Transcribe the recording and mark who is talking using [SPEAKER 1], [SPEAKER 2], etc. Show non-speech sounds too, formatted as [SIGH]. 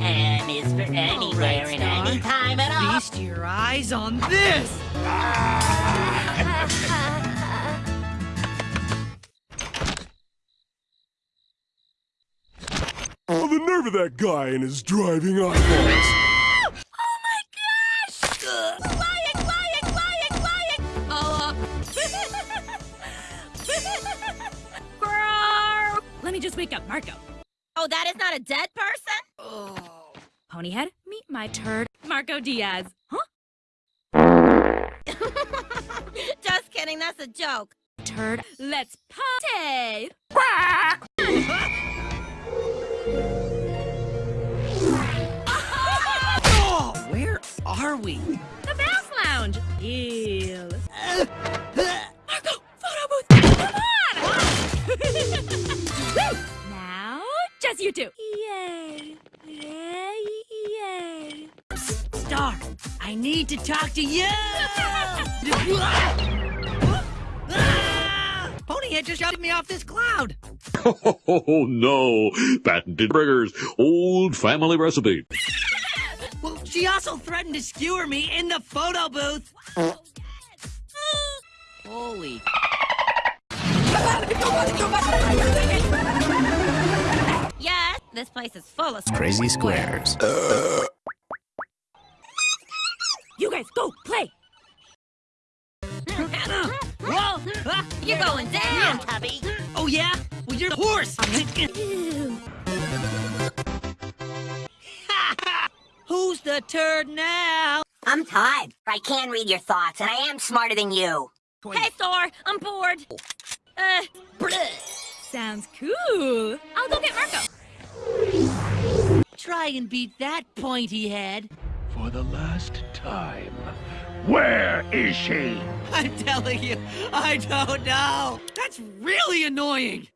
[SPEAKER 1] M is for anywhere and any time at all.
[SPEAKER 2] Feast your eyes on this!
[SPEAKER 3] Oh, the nerve of that guy and his driving eyeballs. Oh my gosh! Lying, lying, lying, lying. Oh. Uh. [LAUGHS]
[SPEAKER 4] Let me just wake up Marco.
[SPEAKER 5] Oh, that is not a dead person?
[SPEAKER 4] Ponyhead, meet my turd, Marco Diaz. Huh? [LAUGHS]
[SPEAKER 5] Just kidding, that's a joke.
[SPEAKER 4] Turd, let's party!
[SPEAKER 2] Oh, [LAUGHS] where are we?
[SPEAKER 4] The Bounce Lounge! Ew. Marco, photo booth! Come on! [LAUGHS] Now, just you two.
[SPEAKER 2] I need to talk to you! [LAUGHS] Ponyhead just shoved me off this cloud!
[SPEAKER 6] Oh no! Patented burgers, old family recipe.
[SPEAKER 2] Well, she also threatened to skewer me in the photo booth! Holy...
[SPEAKER 5] Yes, this place is full of
[SPEAKER 7] Crazy Squares.
[SPEAKER 4] You guys go play!
[SPEAKER 2] Hannah! Whoa! Ah,
[SPEAKER 5] You're going down!
[SPEAKER 1] Tubby.
[SPEAKER 2] Oh, yeah? Well, you're a horse!
[SPEAKER 4] Ew. [LAUGHS]
[SPEAKER 2] Who's the turd now?
[SPEAKER 1] I'm Todd. I can read your thoughts, and I am smarter than you.
[SPEAKER 5] Hey, Thor, I'm bored. Uh,
[SPEAKER 4] Sounds cool. I'll go get Marco.
[SPEAKER 2] Try and beat that pointy head.
[SPEAKER 8] For the last time. Where is she?
[SPEAKER 2] I'm telling you, I don't know. That's really annoying.